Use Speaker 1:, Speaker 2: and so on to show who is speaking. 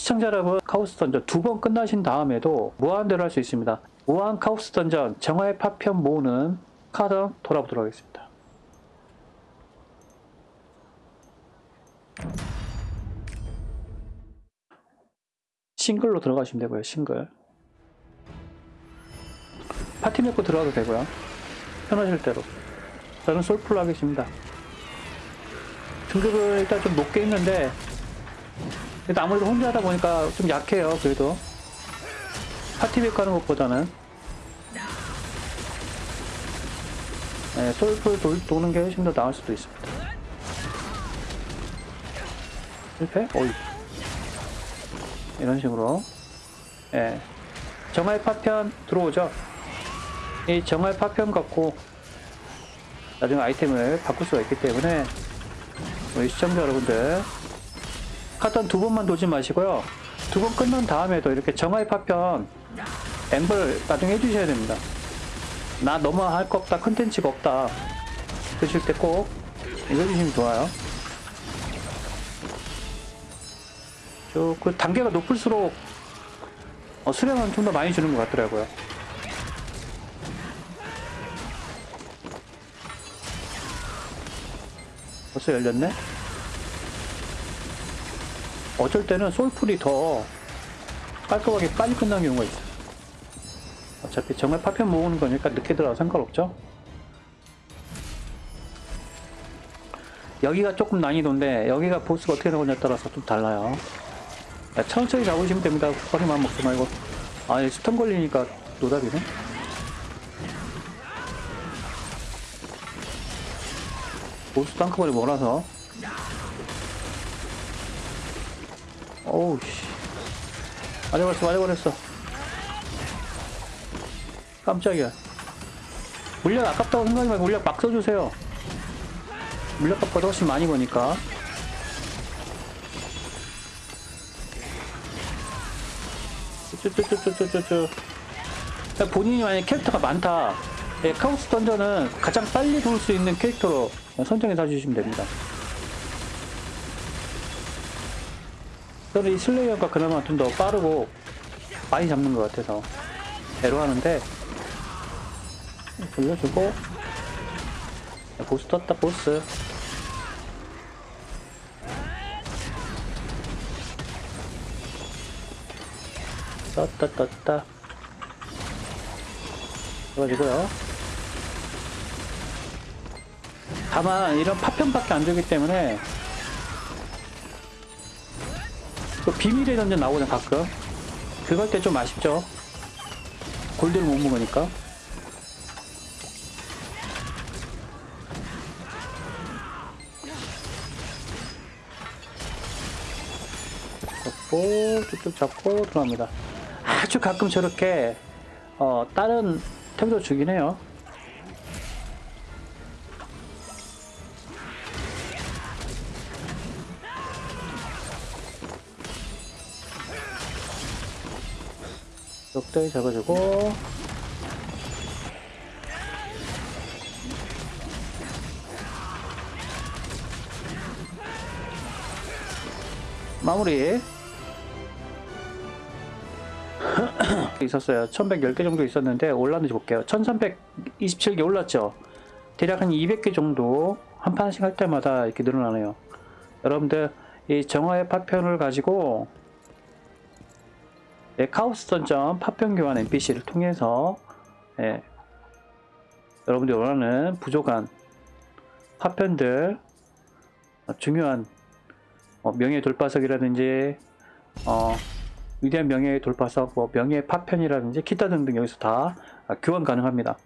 Speaker 1: 시청자 여러분 chaos dungeon 두 번 끝나신 다음에도 무한대로 할 수 있습니다. 무한 chaos dungeon 정화의 파편 모으는 카던 돌아보도록 하겠습니다. 싱글로 들어가시면 되고요. 싱글 파티 맺고 들어가도 되고요. 편하실 대로 저는 솔플로 하겠습니다. 등급을 일단 좀 높게 했는데 그래도 아무래도 혼자 하다 보니까 좀 약해요. 그래도 파티백 가는 것보다는 네, 솔플 도, 도는 게 훨씬 더 나을 수도 있습니다. 실패? 어이 이런 식으로 예 정화의 파편 들어오죠. 이 정화의 파편 갖고 나중에 아이템을 바꿀 수가 있기 때문에 우리 시청자 여러분들 카던 두 번만 돌지 마시고요. 두 번 끝난 다음에도 이렇게 정화의 파편 엠블 나중에 해주셔야 됩니다. 나 너무 할 거 없다, 컨텐츠가 없다. 그러실 때 꼭 이거 해주시면 좋아요. 그 단계가 높을수록 어, 수량은 좀 더 많이 주는 것 같더라고요. 벌써 열렸네? 어쩔 때는 솔풀이 더 깔끔하게 빨리 끝나는 경우가 있어요. 어차피 정말 파편 모으는 거니까 늦게 들어가도 상관없죠. 여기가 조금 난이도인데 여기가 보스가 어떻게 나오냐에 따라서 좀 달라요. 야, 천천히 잡으시면 됩니다. 허리만 먹지 말고. 아, 스턴 걸리니까 노답이네. 보스도 한꺼번에 몰아서. 어우, 씨. 맞아버렸어, 맞아버렸어. 깜짝이야. 물약 아깝다고 생각하지 말고 물약 막 써주세요. 물약값보다 훨씬 많이 버니까. 쭈쭈쭈쭈쭈쭈쭈. 본인이 만약 캐릭터가 많다. 예, 카오스 던전은 가장 빨리 돌 수 있는 캐릭터로 선정해서 해주시면 됩니다. 저는 이 슬레이어가 그나마 좀 더 빠르고 많이 잡는 것 같아서 배로 하는데 돌려주고 보스 떴다 보스. 떴다 떴다. 그래가지고요. 다만 이런 파편밖에 안 되기 때문에 그 비밀의 던전 나오잖아 가끔. 그걸 때좀 아쉽죠. 골드를 못 먹으니까. 잡고 쭉쭉 잡고 들어갑니다. 아주 가끔 저렇게 어 다른 템도 주긴 해요 적당히 잡아주고. 마무리. 있었어요. 1110개 정도 있었는데 올랐는지 볼게요. 1327개 올랐죠? 대략 한 200개 정도 한 판씩 할 때마다 이렇게 늘어나네요. 여러분들 이 정화의 파편을 가지고 예, 카오스 던전 파편 교환 NPC를 통해서 예, 여러분들이 원하는 부족한 파편들 어, 중요한 어, 명예 돌파석이라든지 어, 위대한 명예의 돌파석, 뭐 명예의 파편이라든지 기타 등등 여기서 다 교환 가능합니다.